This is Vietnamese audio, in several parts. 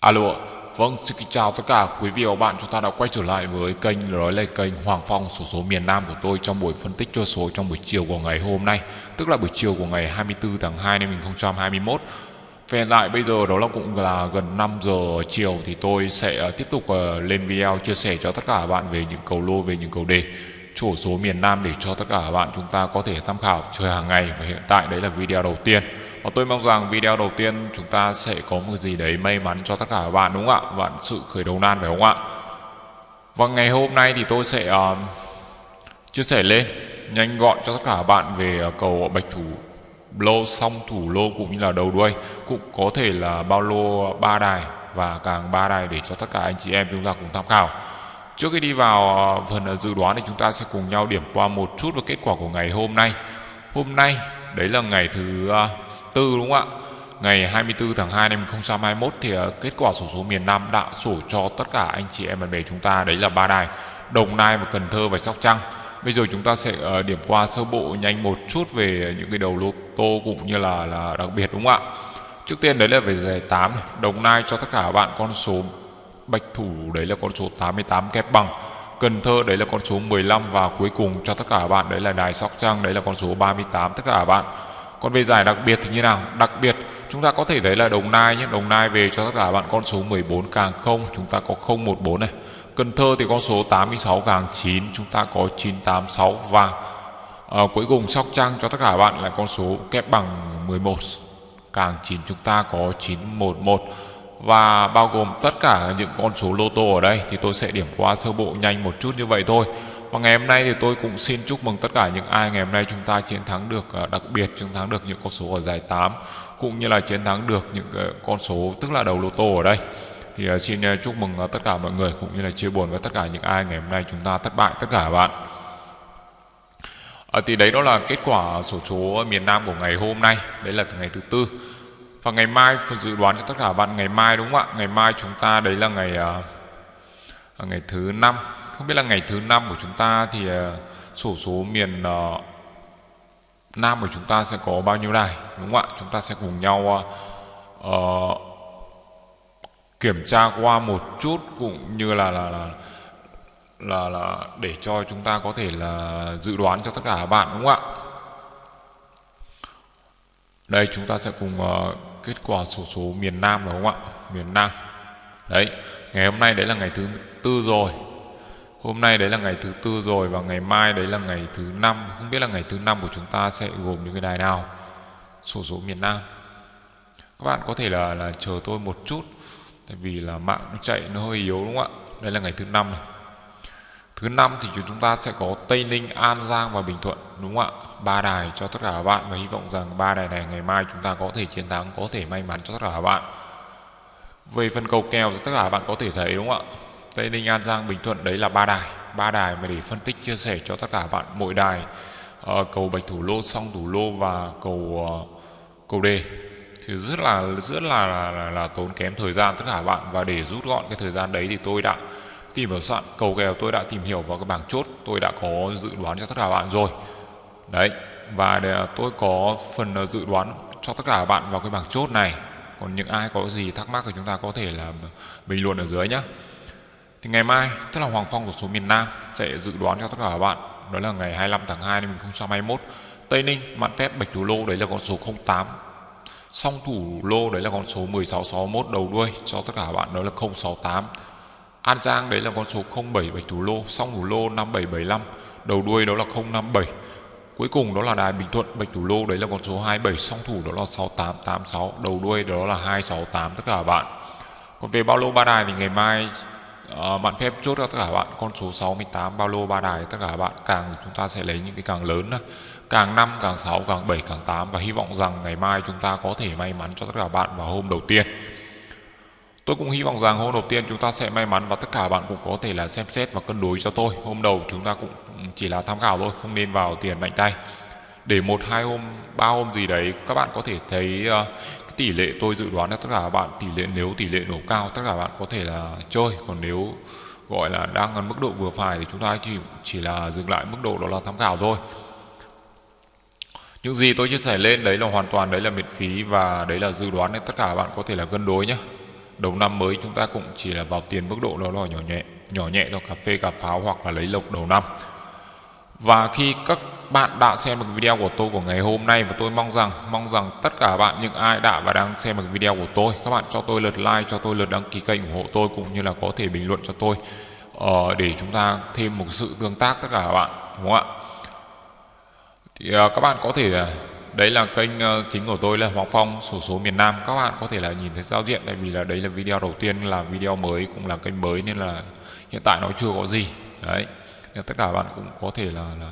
Alo ạ. Vâng, xin kính chào tất cả quý vị và bạn. Chúng ta đã quay trở lại với kênh nói là kênh Hoàng Phong sổ số miền Nam của tôi trong buổi phân tích cho số trong buổi chiều của ngày hôm nay, tức là buổi chiều của ngày 24 tháng 2 năm 2021. Về hiện tại bây giờ đó là cũng là gần 5 giờ chiều thì tôi sẽ à, tiếp tục à, lên video chia sẻ cho tất cả bạn về những cầu lô về những cầu đề chủ số miền Nam để cho tất cả bạn chúng ta có thể tham khảo chơi hàng ngày và hiện tại đấy là video đầu tiên và tôi mong rằng video đầu tiên chúng ta sẽ có một gì đấy may mắn cho tất cả các bạn đúng không ạ? Bạn sự khởi đầu nan phải không ạ? Và ngày hôm nay thì tôi sẽ uh, chia sẻ lên nhanh gọn cho tất cả các bạn về ờ, cầu bạch thủ lô song thủ lô cũng như là đầu đuôi cũng có thể là bao lô ba đài và càng ba đài để cho tất cả anh chị em chúng ta cùng tham khảo. Trước khi đi vào ờ, phần dự đoán thì chúng ta sẽ cùng nhau điểm qua một chút về kết quả của ngày hôm nay. Hôm nay đấy là ngày thứ à, tư, đúng không ạ? Ngày 24 tháng 2 năm 2021 thì à, kết quả sổ số miền Nam đã sổ cho tất cả anh chị em bạn bè chúng ta, đấy là ba đài, Đồng Nai và Cần Thơ và Sóc Trăng. Bây giờ chúng ta sẽ à, điểm qua sơ bộ nhanh một chút về những cái đầu lô tô cũng như là là đặc biệt, đúng không ạ? Trước tiên đấy là về giải 8 Đồng Nai cho tất cả các bạn con số Bạch Thủ, đấy là con số 88 kép bằng Cần Thơ đấy là con số 15 và cuối cùng cho tất cả bạn đấy là Đài Sóc Trăng đấy là con số 38 tất cả bạn. Còn về giải đặc biệt thì như nào? Đặc biệt chúng ta có thể thấy là Đồng Nai nhé Đồng Nai về cho tất cả bạn con số 14 càng 0 chúng ta có 014 này. Cần Thơ thì con số 86 càng 9 chúng ta có 986 và à, cuối cùng Sóc Trăng cho tất cả bạn là con số kép bằng 11 càng 9 chúng ta có 911 và bao gồm tất cả những con số lô tô ở đây thì tôi sẽ điểm qua sơ bộ nhanh một chút như vậy thôi. Và ngày hôm nay thì tôi cũng xin chúc mừng tất cả những ai ngày hôm nay chúng ta chiến thắng được à, đặc biệt chiến thắng được những con số ở giải 8 cũng như là chiến thắng được những à, con số tức là đầu lô tô ở đây. Thì à, xin chúc mừng tất cả mọi người cũng như là chia buồn với tất cả những ai ngày hôm nay chúng ta thất bại tất cả các bạn. À, thì đấy đó là kết quả sổ số miền Nam của ngày hôm nay. Đấy là ngày thứ tư và ngày mai dự đoán cho tất cả bạn ngày mai đúng không ạ? Ngày mai chúng ta đấy là ngày uh, ngày thứ năm. Không biết là ngày thứ năm của chúng ta thì uh, sổ số miền uh, Nam của chúng ta sẽ có bao nhiêu đài đúng không ạ? Chúng ta sẽ cùng nhau uh, uh, kiểm tra qua một chút cũng như là là là là là để cho chúng ta có thể là dự đoán cho tất cả các bạn đúng không ạ? Đây chúng ta sẽ cùng uh, kết quả sổ số, miền Nam đúng không ạ? Miền Nam. Đấy ngày hôm nay đấy là ngày thứ tư rồi. Hôm nay đấy là ngày thứ tư rồi và ngày mai đấy là ngày thứ năm. Không biết là ngày thứ năm của chúng ta sẽ gồm những cái đài nào? Sổ số miền Nam. Các bạn có thể là là chờ tôi một chút tại vì là mạng nó chạy nó hơi yếu đúng không ạ? Đây là ngày thứ năm này. Thứ năm thì chúng ta sẽ có Tây Ninh, An Giang và Bình Thuận đúng không ạ? Ba đài cho tất cả các bạn và hy vọng rằng ba đài này ngày mai chúng ta có thể chiến thắng, có thể may mắn cho tất cả các bạn. Về phần cầu kèo thì tất cả các bạn có thể thấy đúng không ạ? Tây Ninh, An Giang, Bình Thuận đấy là ba đài, ba đài mà để phân tích chia sẻ cho tất cả các bạn mỗi đài uh, cầu bạch thủ lô, song thủ lô và cầu uh, cầu đề thì rất là rất là là, là là tốn kém thời gian tất cả các bạn và để rút gọn cái thời gian đấy thì tôi đã tìm vào soạn cầu kèo tôi đã tìm hiểu vào cái bảng chốt, tôi đã có dự đoán cho tất cả bạn rồi. Đấy, và để tôi có phần ờ, dự đoán cho tất cả các bạn vào cái bảng chốt này. Còn những ai có gì thắc mắc thì chúng ta có thể là bình luận ở dưới nhé thì ngày mai, tức là Hoàng Phong của số miền Nam sẽ dự đoán cho tất cả các bạn. Đó là ngày 25 tháng 2 năm 2021 Tây Ninh, mạn phép, bạch thủ lô, đấy là con số 08 song thủ lô, đấy là con số 1661 đầu đuôi cho tất cả các bạn, đó là 068 An Giang đấy là con số 07 bạch thủ lô song thủ lô 5775 đầu đuôi đó là 057 cuối cùng đó là đài Bình Thuận bạch thủ lô đấy là con số 27 song thủ đó là 6886 đầu đuôi đó là 268 tất cả bạn. Còn về bao lô ba đài thì ngày mai uh, bạn phép chốt cho tất cả bạn con số 68 bao lô ba đài tất cả bạn càng chúng ta sẽ lấy những cái càng lớn càng 5 càng 6 càng 7 càng 8 và hy vọng rằng ngày mai chúng ta có thể may mắn cho tất cả bạn vào hôm đầu tiên. Tôi cũng hy vọng rằng hôm đầu tiên chúng ta sẽ may mắn và tất cả bạn cũng có thể là xem xét và cân đối cho tôi. Hôm đầu chúng ta cũng chỉ là tham khảo thôi, không nên vào tiền mạnh tay. Để một hai hôm, ba hôm gì đấy các bạn có thể thấy uh, cái tỷ lệ tôi dự đoán là tất cả các bạn tỷ lệ nếu tỷ lệ nổ cao tất cả bạn có thể là chơi, còn nếu gọi là đang ở mức độ vừa phải thì chúng ta chỉ chỉ là dừng lại mức độ đó là tham khảo thôi. Những gì tôi chia sẻ lên đấy là hoàn toàn đấy là miễn phí và đấy là dự đoán nên tất cả các bạn có thể là cân đối nhé đầu năm mới chúng ta cũng chỉ là vào tiền mức độ đó là nhỏ nhẹ nhỏ nhẹ cho cà phê cà pháo hoặc là lấy lộc đầu năm. Và khi các bạn đã xem được video của tôi của ngày hôm nay và tôi mong rằng mong rằng tất cả bạn những ai đã và đang xem được video của tôi các bạn cho tôi lượt like cho tôi lượt đăng ký kênh ủng hộ tôi cũng như là có thể bình luận cho tôi uh, để chúng ta thêm một sự tương tác tất cả các bạn đúng không ạ? Thì uh, các bạn có thể uh, đấy là kênh ờ, chính của tôi là Hoàng Phong, sổ số miền Nam. Các bạn có thể là nhìn thấy giao diện, tại vì là đấy là video đầu tiên, là video mới, cũng là kênh mới, nên là hiện tại nó chưa có gì. Đấy. Nên tất cả các bạn cũng có thể là là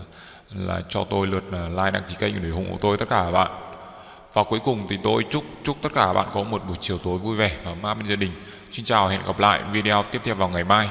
là cho tôi lượt ờ, like, đăng ký kênh để ủng hộ tôi, tất cả các bạn. Và cuối cùng thì tôi chúc chúc tất cả các bạn có một buổi chiều tối vui vẻ và ma bên gia đình. Xin chào hẹn gặp lại video tiếp theo vào ngày mai.